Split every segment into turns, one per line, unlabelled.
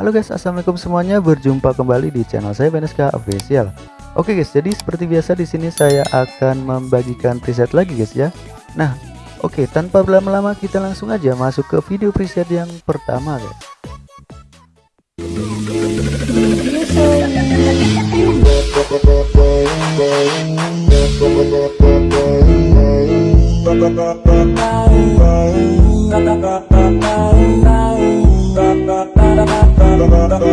Halo guys, assalamualaikum semuanya. Berjumpa kembali di channel saya Beneska Official. Oke guys, jadi seperti biasa di sini saya akan membagikan preset lagi guys ya. Nah, oke tanpa berlama-lama kita langsung aja masuk ke video preset yang pertama guys. Oke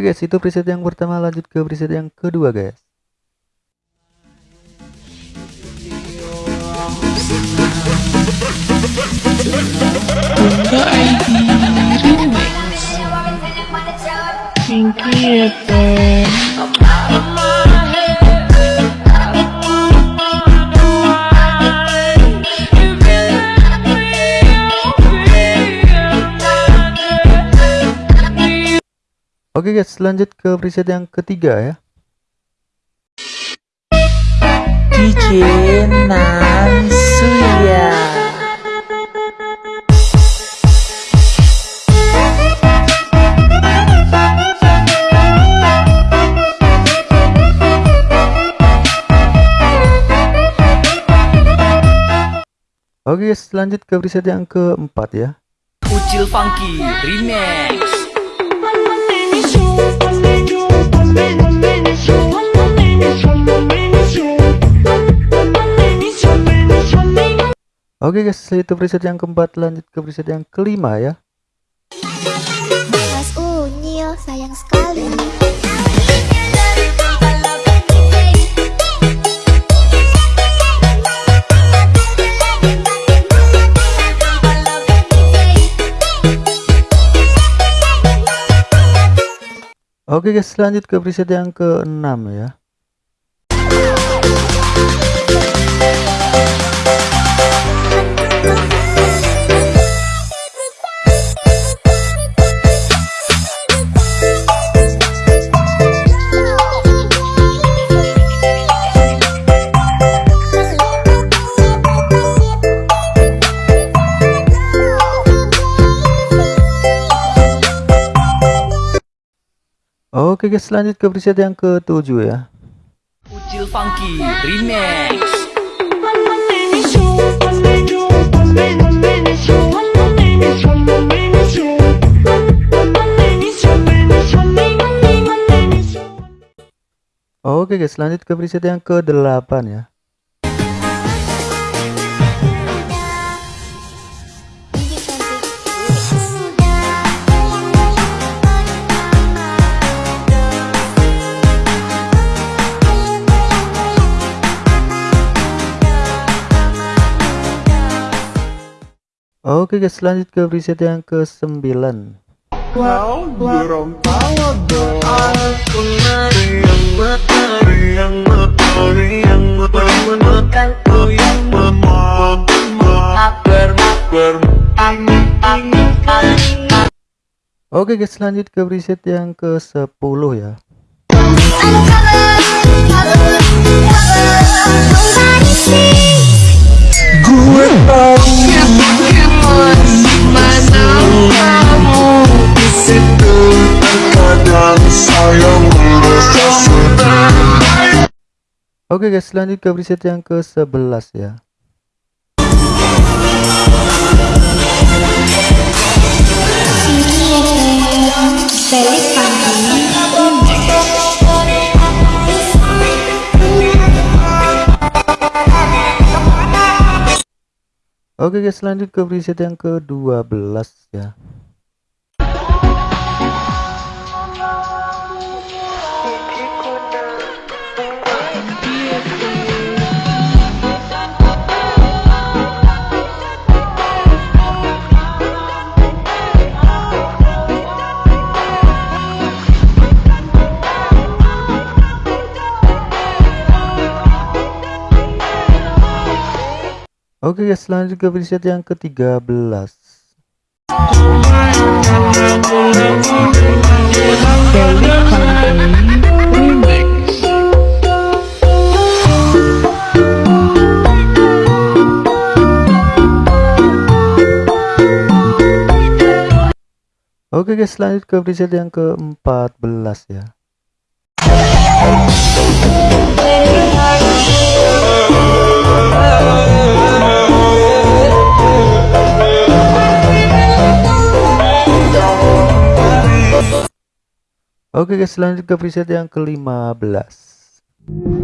guys, itu preset yang pertama, lanjut ke preset yang kedua guys.
Pinky
Oke guys, lanjut ke preset yang ketiga ya.
DJ Nansuya
Oke guys, lanjut ke preset yang keempat ya.
Ucil Funky Remix
Oke guys, itu preset yang keempat, lanjut ke preset yang kelima ya.
Mas Unyil sayang sekali
Oke guys, lanjut ke preset yang keenam ya. Oke guys, lanjut ke preset yang ketujuh ya.
Ucil Funky Remix
Oke guys, lanjut ke preset yang ke-8 ya. Oke guys, lanjut ke preset yang ke-9. Oke guys, lanjut ke preset yang ke-10 ya. Oke guys, lanjut ke preset yang ke-11 ya. Oke guys, lanjut ke preset yang ke-12 ya. Oke okay guys, selanjutnya ke preset yang ke-13. Oke okay guys, lanjut ke preset yang ke-14 ya. Oke guys, lanjut ke preset yang ke-15.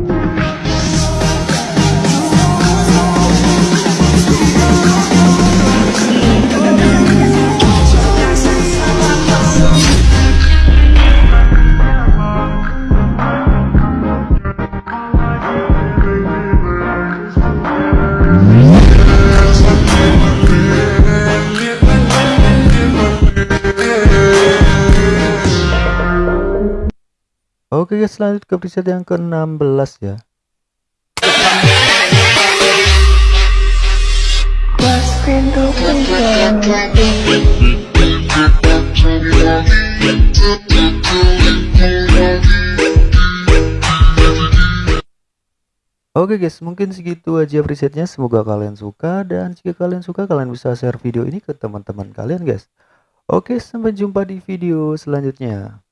Oke guys, lanjut ke preset yang ke-16 ya. Oke guys, mungkin segitu aja presetnya. Semoga kalian suka dan jika kalian suka kalian bisa share video ini ke teman-teman kalian guys. Oke, sampai jumpa di video selanjutnya.